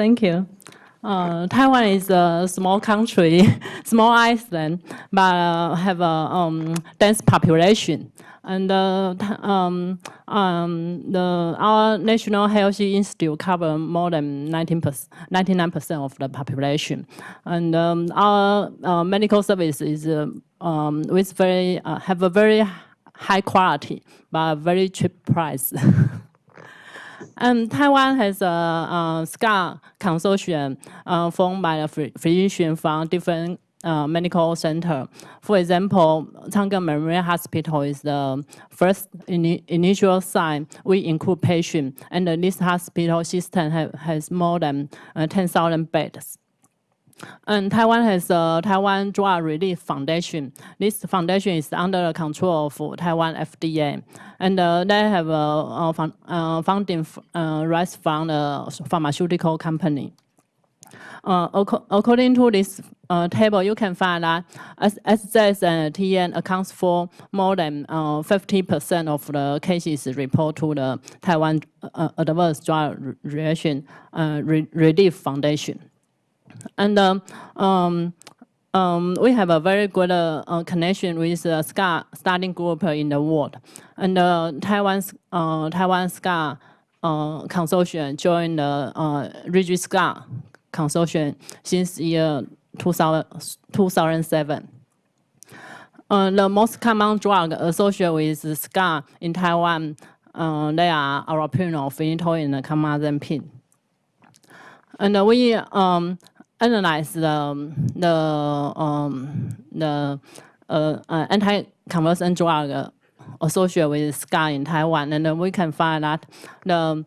Thank you. Uh, Taiwan is a small country, small island, but uh, have a um, dense population. And uh, um, um, the, our National Health Institute cover more than 19%, 99% of the population. And um, our uh, medical service is uh, um, with very, uh, have a very high quality, but very cheap price. And Taiwan has a, a SCA consortium uh, formed by a physician from different uh, medical center. For example, Chang'an Memorial Hospital is the first in, initial sign. We include patients, and this hospital system has more than uh, 10,000 beds. And Taiwan has a Taiwan Drug Relief Foundation. This foundation is under the control of Taiwan FDA. And uh, they have a, a fund, uh, funding uh, rights from a pharmaceutical company. Uh, according to this uh, table, you can find that SZS and TN accounts for more than 50% uh, of the cases reported to the Taiwan Adverse Drug Reaction Relief Foundation. And um, um, um, we have a very good uh, uh, connection with the SCA studying group in the world. And uh, Taiwan's, uh, Taiwan SCA uh, consortium joined the uh, RIGID SCA consortium since year 2000, 2007. Uh, the most common drug associated with SCA in Taiwan, they are aripiprazole, phenytoin, and carbamazepine. And we um, analyze the the um, the uh, uh, anti-conversion drug associated with SCA in Taiwan, and we can find that the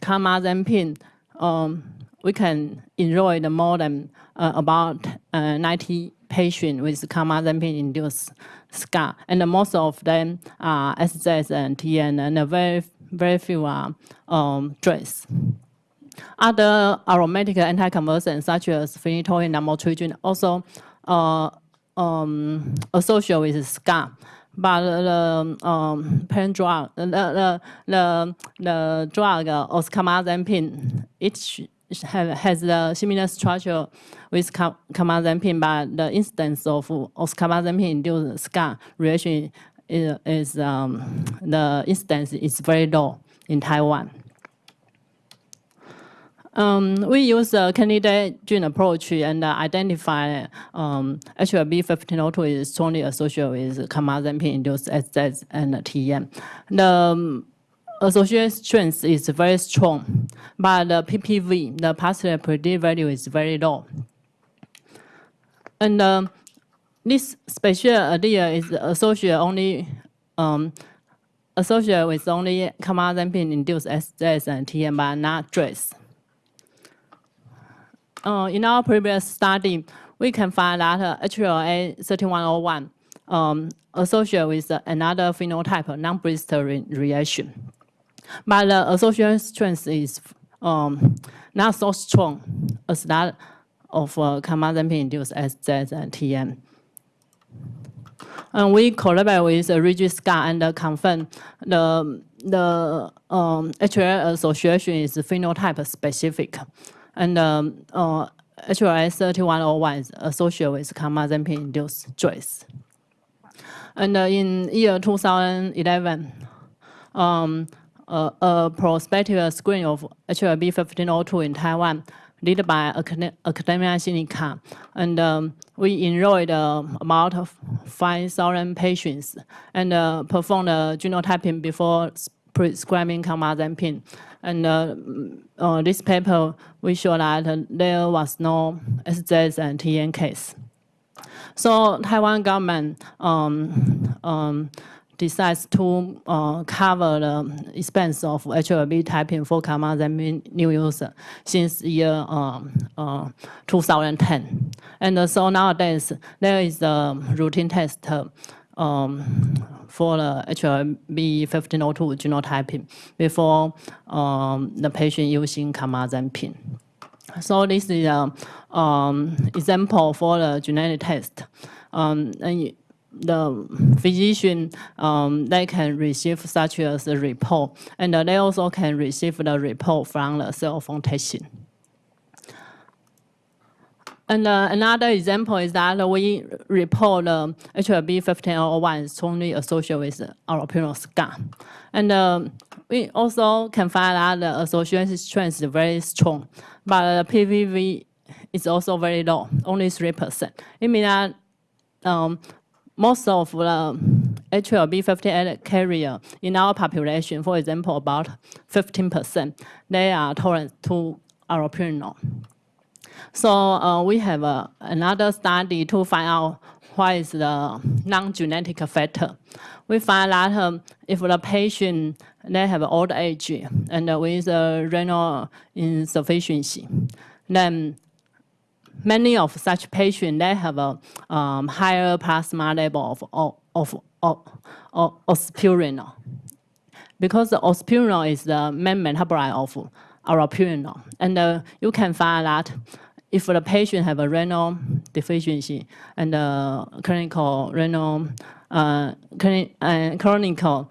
carbamazepine um, we can enroll the more than uh, about uh, 90 patients with carbamazepine-induced SCA, and most of them are SZS and TN, and very very few are um, drugs. Other aromatic anticonvulsants such as phenytoin and lamotrigine also uh, um, associated with SCA. But the um, pain drug, the, the, the, the drug uh, oxcarbazepine, it has a similar structure with carbamazepine, but the incidence of oxcarbazepine-induced SCA reaction is, is um, the incidence is very low in Taiwan. Um, we use the candidate gene approach and uh, identify um, HLB 1502 is strongly associated with carbamazepine-induced SZ and TM. The um, association is very strong, but the PPV, the positive predictive value is very low. And um, this special idea is associated only um, associated with only carbamazepine-induced SZ and TM, but not DRESS uh, in our previous study, we can find that uh, HLA 3101 um, associated with another phenotype, non-blister re reaction. But the association strength is um, not so strong as that of uh, carbamazepine-induced SZ and we collaborate with the RIGID SCA and confirm the, the um, HLA association is phenotype specific and um, uh, HLA 3101 is associated with carbamazepine-induced DRESS. And uh, in year 2011, um, uh, a prospective screen of HLB 1502 in Taiwan led by Academia Sinica. And um, we enrolled uh, about 5,000 patients and uh, performed genotyping before prescribing carbamazepine. And uh, uh, this paper, we show that there was no SZ and TN case. So Taiwan government um, um, decides to uh, cover the expense of HLB typing for carbamazepine new user since year um, uh, 2010. And uh, so nowadays, there is a routine test um, for the HLB 1502 genotyping before um, the patient using carbamazepine. So this is an um, example for the genetic test. Um, and the physician, um, they can receive such as a report, and they also can receive the report from the cell phone testing. And uh, another example is that we report uh, HLB 1501 is strongly associated with allopurinol scar. And uh, we also can find that the association strength is very strong, but the PVV is also very low, only 3%. It means that um, most of the HLB 58 carrier in our population, for example, about 15%, they are tolerant to allopurinol. So uh, we have uh, another study to find out what is the non-genetic factor. We find that um, if the patient they have old age and with uh, renal insufficiency, then many of such patients they have a um, higher plasma level of of of, of, because the is the main metabolite of allopurinol, and uh, you can find that if the patient have a renal deficiency and uh, clinical renal uh, uh, chronic uh,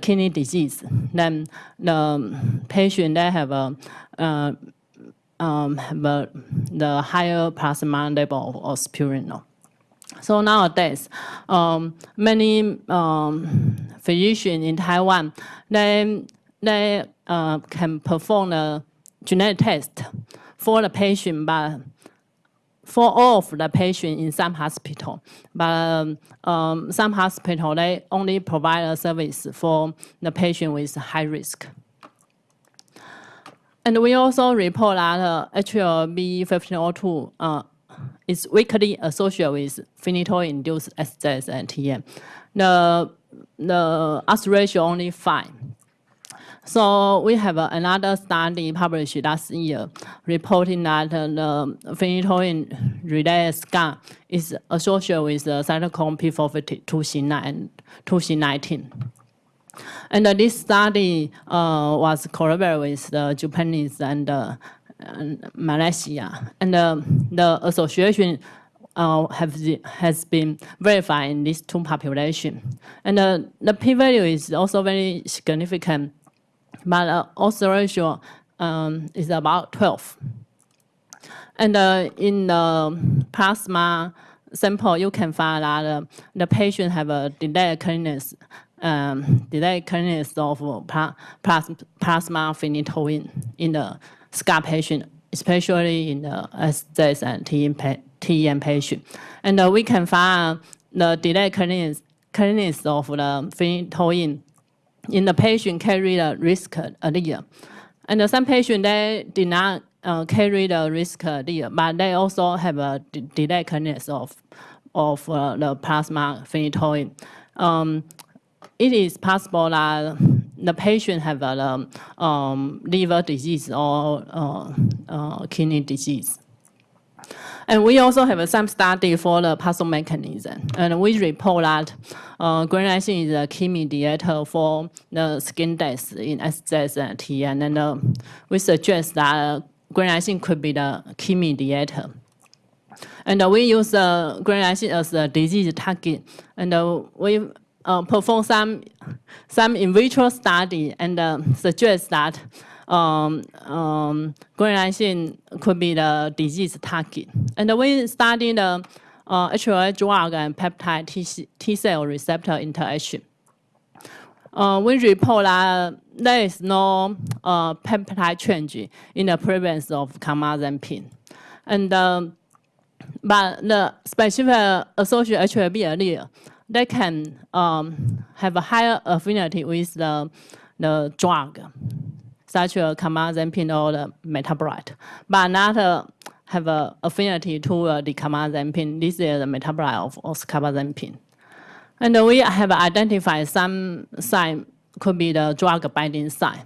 kidney disease, then the patient they have a uh, um, have the higher plasma level of spirinol. So nowadays, um, many um, physicians in Taiwan, they, they uh, can perform a genetic test for the patient, but for all of the patient in some hospital. But um, some hospital, they only provide a service for the patient with high risk. And we also report that uh, HLB1502 uh, is weakly associated with phenytoin-induced SJS and TN. The, the odds ratio only 5. So we have uh, another study published last year reporting that uh, the phenytoin-related scar is associated with the cytochrome P450 2C9 and 2C19. And uh, this study uh, was collaborated with the Japanese and, uh, and Malaysia. And uh, the association uh, have the, has been verified in these two populations. And uh, the p-value is also very significant, but uh, also ratio um, is about 12. And uh, in the plasma sample, you can find that uh, the patient have a delayed clearness um, delayed clearance of plasma phenytoin in the scar patient, especially in the SJS and TEN patient. And uh, we can find the delayed clearance, clearance of the phenytoin in the patient carry the risk allele. And some patients, they did not uh, carry the risk allele, but they also have a delayed clearance of, of uh, the plasma phenytoin. Um, it is possible that the patient have a um, liver disease or uh, uh, kidney disease. And we also have some study for the puzzle mechanism. And we report that uh, granulosin is a key mediator for the skin death in SJS and. And uh, we suggest that granulosin could be the key mediator. And uh, we use uh, granulosin as a disease target. And uh, we uh, perform some, some in vitro study and uh, suggest that um, um, could be the disease target. And we study the uh, HLA drug and peptide T, T cell receptor interaction. Uh, we report that there is no uh, peptide change in the presence of carbamazepine. And um, but the specific associated HLB allele they can um, have a higher affinity with the, the drug, such as carbamazepine or the metabolite, but not uh, have an affinity to uh, the carbamazepine. This is the metabolite of carbamazepine. And we have identified some sign could be the drug binding site.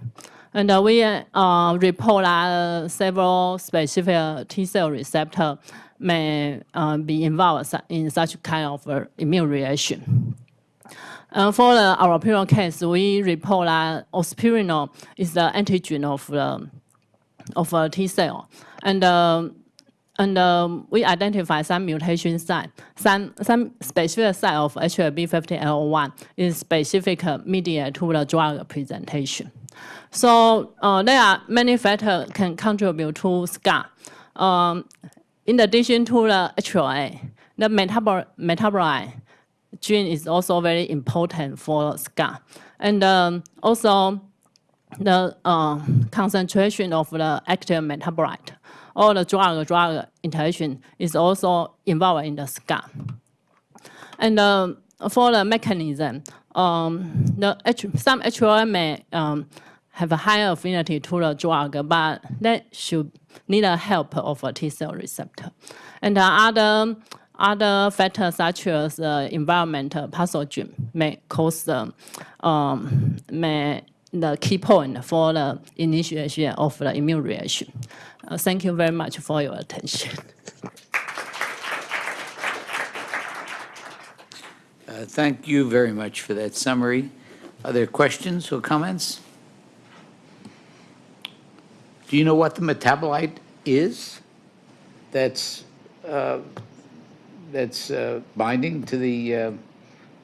And uh, we uh, report uh, several specific T cell receptor may uh, be involved in such kind of uh, immune reaction. Uh, for the allopurinol case, we report that ospirinol is the antigen of the of a T cell, and uh, and um, we identify some mutation site, some some specific site of HLB50L1 is specific media to the drug presentation. So uh, there are many factors can contribute to scar. Um, in addition to the HLA, the metabol metabolite gene is also very important for scar. And um, also, the uh, concentration of the active metabolite or the drug-drug interaction is also involved in the scar. And um, for the mechanism, um, the H, some HLA may um, have a higher affinity to the drug, but that should need a help of a T cell receptor. And the other other factors such as uh, environmental pathogen may cause the um, may the key point for the initiation of the immune reaction. Uh, thank you very much for your attention. Uh, Thank you very much for that summary. Are there questions or comments? Do you know what the metabolite is that's, uh, that's uh, binding to the, uh,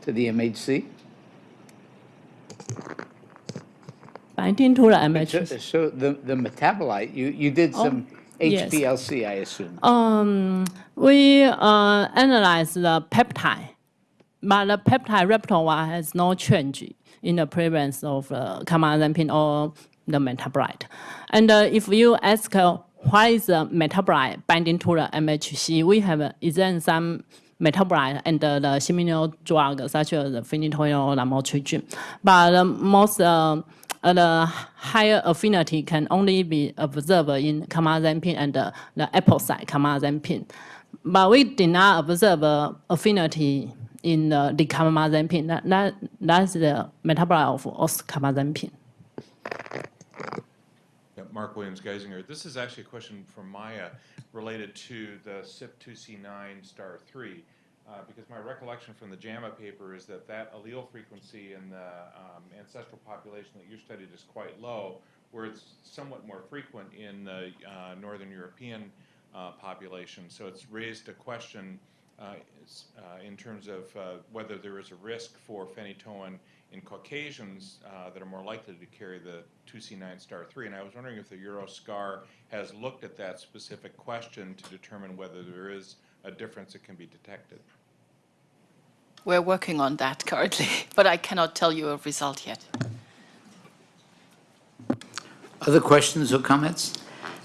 to the MHC? Binding to the So- MHC. So the, the metabolite, you, you did some yes. HPLC, I assume? Um, we uh, analyze the peptide, but the peptide repertoire has no change in the presence of uh, carbamazepine or the metabolite. And uh, if you ask uh, why is the metabolite binding to the MHC, we have uh, is metabolite and uh, the similar drug such as the phenytoin or lamotrigine. But uh, most uh, uh, the higher affinity can only be observed in carbamazepine and the epoxide carbamazepine. But we did not observe affinity in the decarbamazepine. That, that, that's the metabolite of oscarbazepine. Mark Williams Geisinger. This is actually a question from Maya related to the CYP2C9 star 3. Uh, because my recollection from the JAMA paper is that that allele frequency in the um, ancestral population that you studied is quite low, where it's somewhat more frequent in the uh, Northern European uh, population. So it's raised a question uh, uh, in terms of uh, whether there is a risk for phenytoin in Caucasians uh, that are more likely to carry the 2C9 star 3. And I was wondering if the Euroscar has looked at that specific question to determine whether there is a difference that can be detected. We're working on that currently, but I cannot tell you a result yet. Other questions or comments?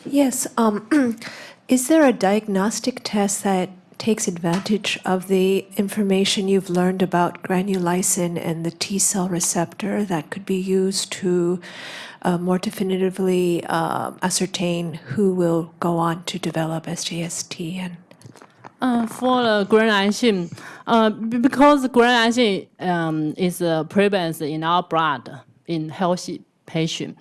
Yes. Um, is there a diagnostic test that takes advantage of the information you've learned about granulysin and the T cell receptor that could be used to uh, more definitively uh, ascertain who will go on to develop and Uh, for the granulysin, uh, because granulysin um, is uh, prevalent in our blood in healthy patient.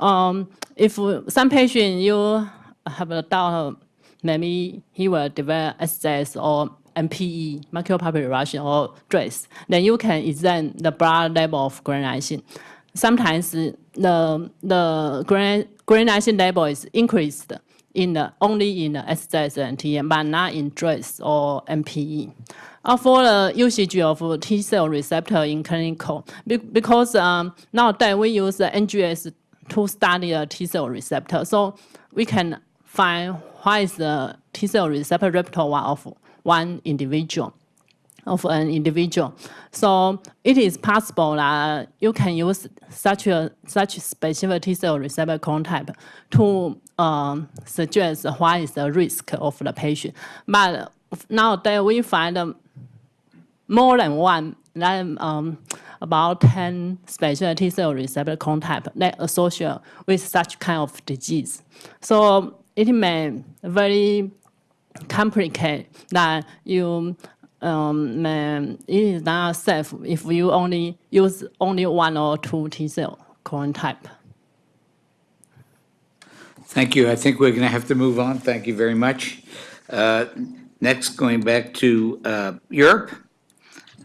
Um, if some patient you have a doubt, maybe he will develop SJS or MPE, macular Russian or DRESS, then you can examine the blood level of granulysin. Sometimes the the gran- granulysin level is increased in the only in the SJS and TM, but not in DRESS or MPE. Uh, for the usage of T cell receptor in clinical, because um, nowadays we use the NGS to study the T cell receptor, so we can find what is the T cell receptor repertoire of one individual of an individual. So it is possible that you can use such a such specific T cell receptor type to um, suggest what is the risk of the patient. But nowadays we find more than one, like, um, about 10 special T cell receptor type that associate with such kind of disease. So it may very complicated that you um, may, it is not safe if you only use only one or two T cell clone type. Thank you. I think we're going to have to move on. Thank you very much. Uh, Next, going back to uh, Europe,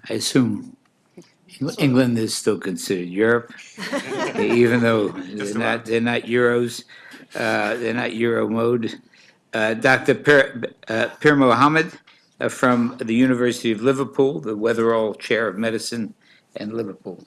I assume England is still considered Europe, even though they're not, they're not Euros, uh, they're not Euro mode. Uh, Dr. Pir uh, Pir Mohammed uh, from the University of Liverpool, the Weatherall Chair of Medicine in Liverpool.